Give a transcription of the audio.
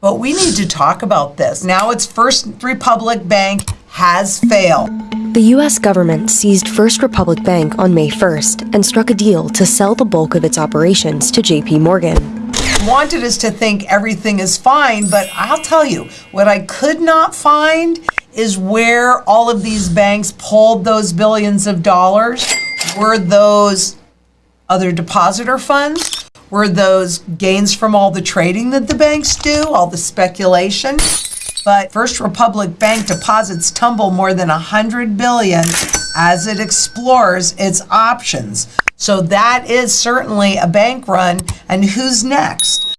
But we need to talk about this. Now it's First Republic Bank has failed. The U.S. government seized First Republic Bank on May 1st and struck a deal to sell the bulk of its operations to JP Morgan. Wanted us to think everything is fine, but I'll tell you, what I could not find is where all of these banks pulled those billions of dollars. Were those other depositor funds? Were those gains from all the trading that the banks do, all the speculation? But First Republic Bank deposits tumble more than 100 billion as it explores its options. So that is certainly a bank run. And who's next?